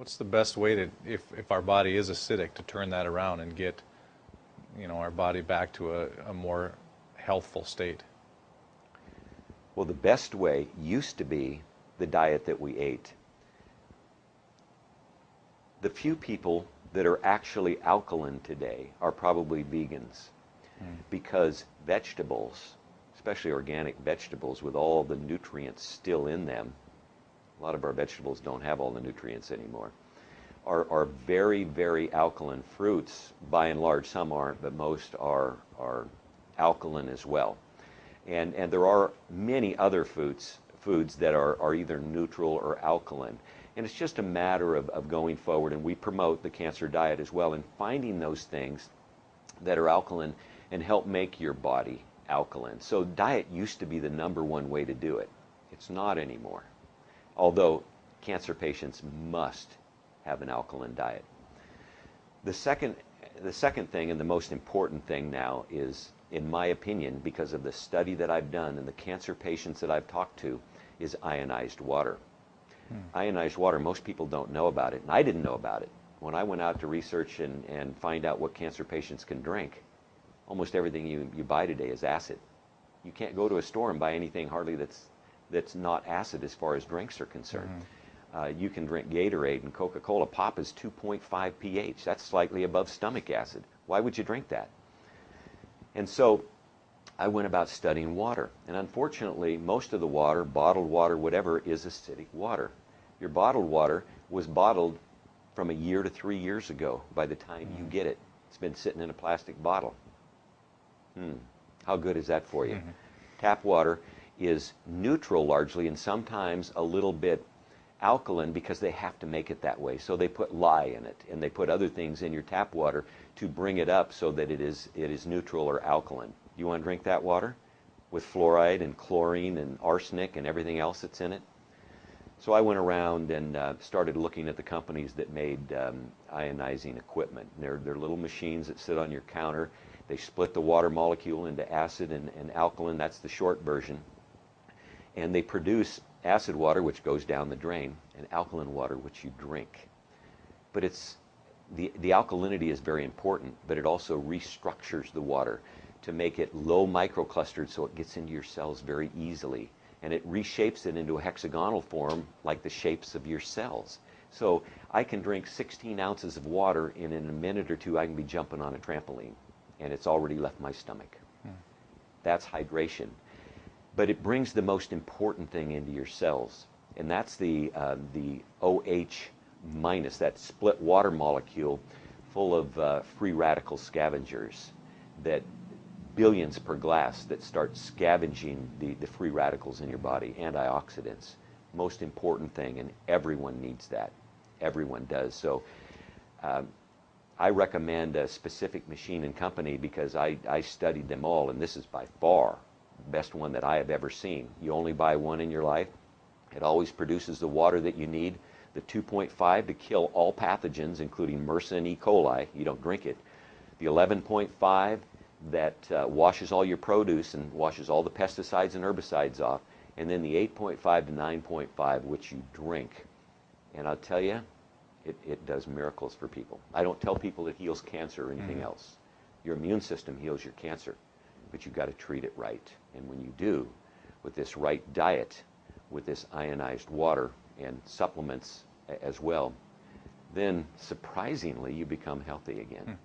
What's the best way to, if, if our body is acidic, to turn that around and get, you know, our body back to a, a more healthful state? Well, the best way used to be the diet that we ate. The few people that are actually alkaline today are probably vegans mm. because vegetables, especially organic vegetables with all the nutrients still in them, a lot of our vegetables don't have all the nutrients anymore, are, very, very alkaline fruits. By and large, some aren't, but most are, are alkaline as well. And, and there are many other foods, foods that are, are either neutral or alkaline. And it's just a matter of, of going forward, and we promote the cancer diet as well, and finding those things that are alkaline and help make your body alkaline. So diet used to be the number one way to do it. It's not anymore. Although cancer patients must have an alkaline diet. The second, the second thing and the most important thing now is, in my opinion, because of the study that I've done and the cancer patients that I've talked to, is ionized water. Hmm. Ionized water, most people don't know about it, and I didn't know about it. When I went out to research and, and find out what cancer patients can drink, almost everything you, you buy today is acid. You can't go to a store and buy anything hardly that's, that's not acid as far as drinks are concerned. Mm-hmm. Uh, you can drink Gatorade and Coca-Cola. Pop is 2.5 pH. That's slightly above stomach acid. Why would you drink that? And so I went about studying water. And unfortunately, most of the water, bottled water, whatever, is acidic water. Your bottled water was bottled from a year to three years ago by the time mm-hmm. you get it. It's been sitting in a plastic bottle. Hmm. How good is that for you? Mm-hmm. Tap water is neutral largely and sometimes a little bit alkaline because they have to make it that way. So they put lye in it and they put other things in your tap water to bring it up so that it is it is neutral or alkaline. You want to drink that water with fluoride and chlorine and arsenic and everything else that's in it? So I went around and uh, started looking at the companies that made um, ionizing equipment. They're, they're little machines that sit on your counter they split the water molecule into acid and, and alkaline. That's the short version. And they produce acid water, which goes down the drain, and alkaline water, which you drink. But it's the, the alkalinity is very important, but it also restructures the water to make it low microclustered so it gets into your cells very easily. And it reshapes it into a hexagonal form like the shapes of your cells. So I can drink 16 ounces of water, and in a minute or two, I can be jumping on a trampoline and it's already left my stomach. Hmm. That's hydration. But it brings the most important thing into your cells, and that's the, uh, the OH minus, that split water molecule full of uh, free radical scavengers that billions per glass that start scavenging the, the free radicals in your body, antioxidants. Most important thing, and everyone needs that. Everyone does. So um, I recommend a specific machine and company because I, I studied them all, and this is by far best one that I have ever seen. You only buy one in your life. It always produces the water that you need. The 2.5 to kill all pathogens, including MRSA and E. coli. You don't drink it. The 11.5 that uh, washes all your produce and washes all the pesticides and herbicides off. And then the 8.5 to 9.5, which you drink. And I'll tell you, it, it does miracles for people. I don't tell people it heals cancer or anything mm-hmm. else. Your immune system heals your cancer, but you've got to treat it right. And when you do, with this right diet, with this ionized water and supplements as well, then surprisingly you become healthy again. Mm.